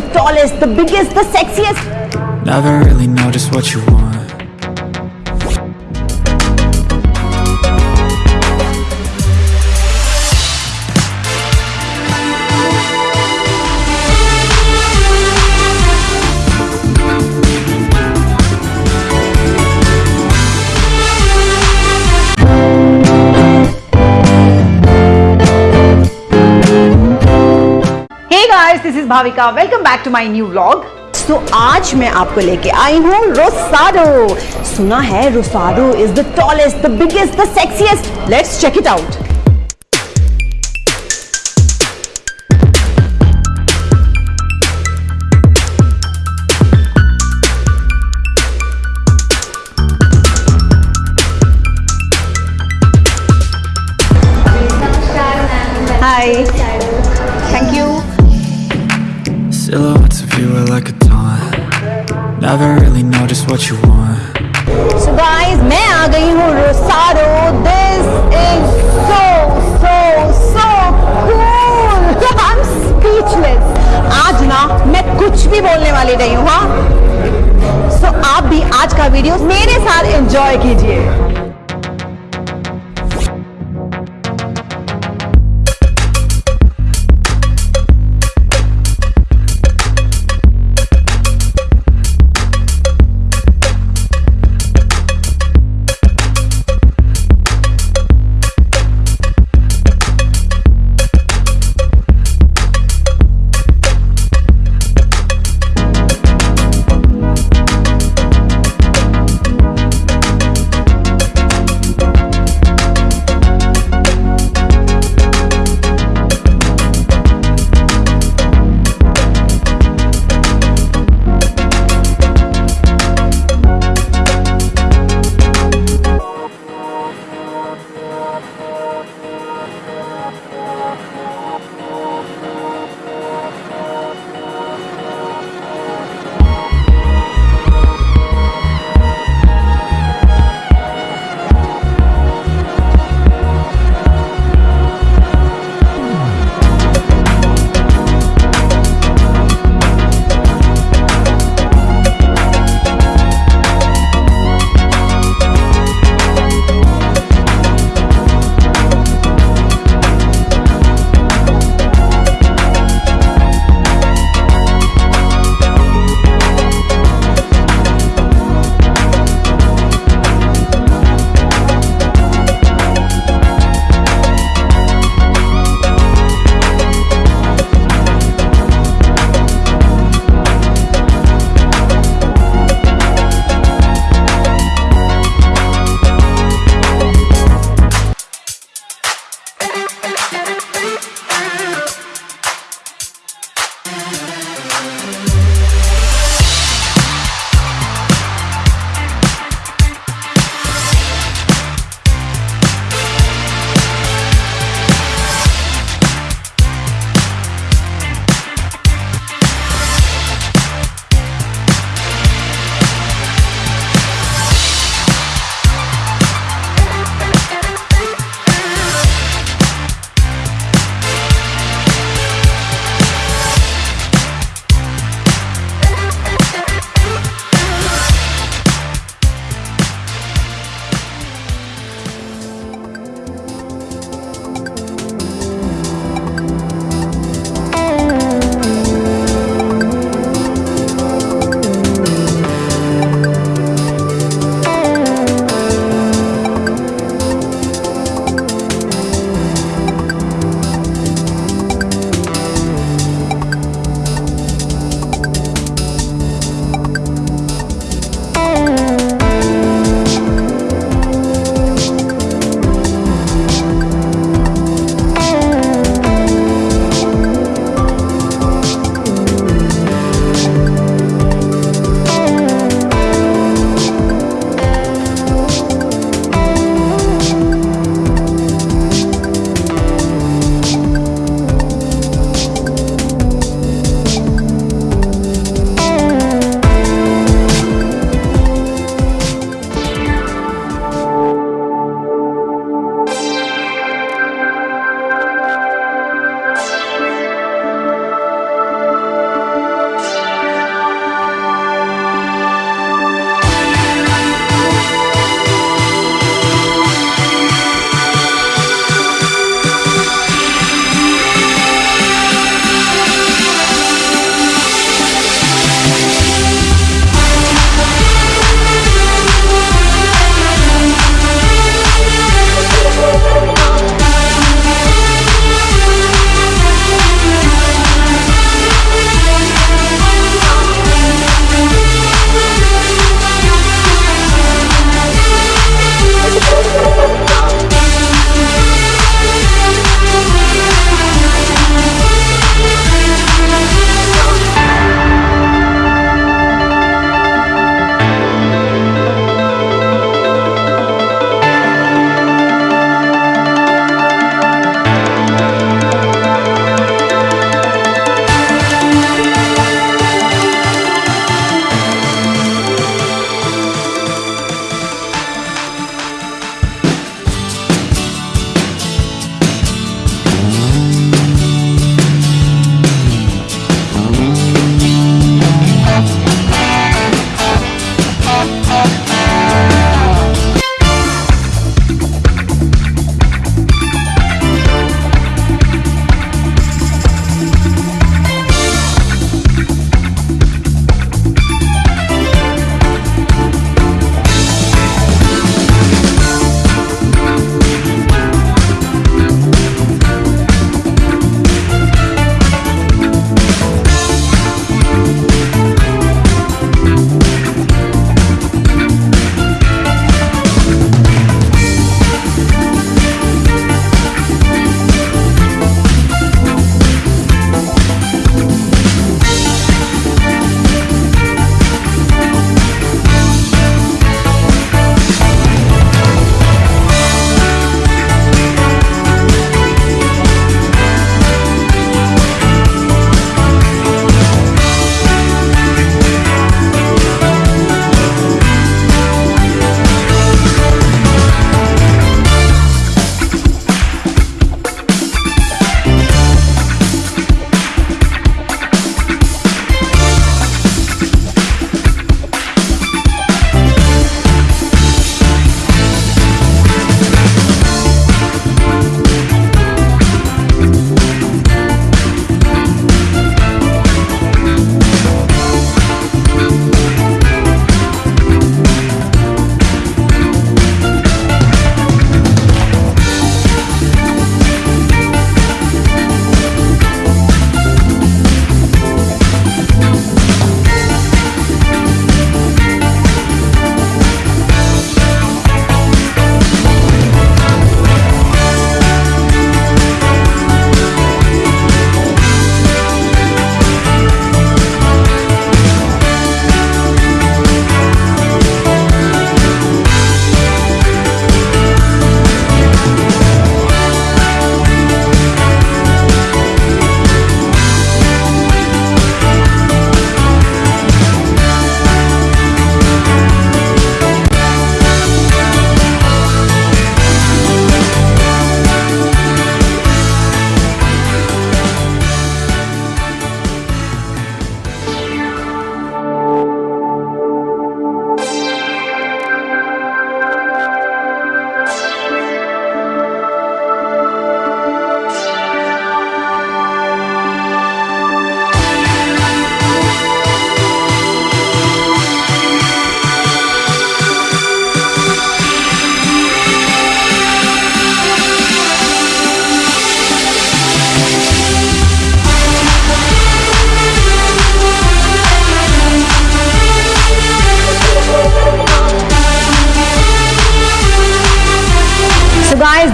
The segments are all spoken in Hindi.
the tallest, the biggest, the sexiest. Never really know just what you want. Guys, welcome back to Welcome new vlog. तो आज मैं आपको लेके आई हूँ रोसाडो सुना है Rosado is the tallest the biggest the sexiest let's check it out Hi. You are like a taunt. Never really know just what you want. So guys, मैं आ गई हूँ Rosado this is so so so cool I am speechless आज ना मैं कुछ भी बोलने वाली नहीं हूँ हाँ? सो आप भी आज का वीडियो मेरे साथ एंजॉय कीजिए।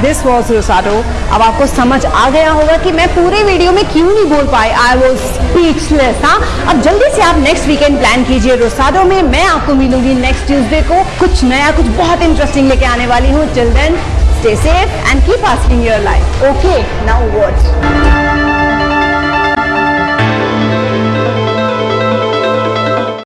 दिस वॉज़ रोसाडो अब आपको समझ आ गया होगा कि मैं पूरे वीडियो में क्यों नहीं बोल पाई? आई वॉज़ स्पीचलेस हाँ? अब जल्दी से आप नेक्स्ट वीकेंड प्लान कीजिए रोसाडो में। मैं आपको मिलूँगी नेक्स्ट ट्यूजडे को। कुछ नया, कुछ बहुत इंटरेस्टिंग लेके आने वाली हूँ। Children stay safe and keep asking your life okay now what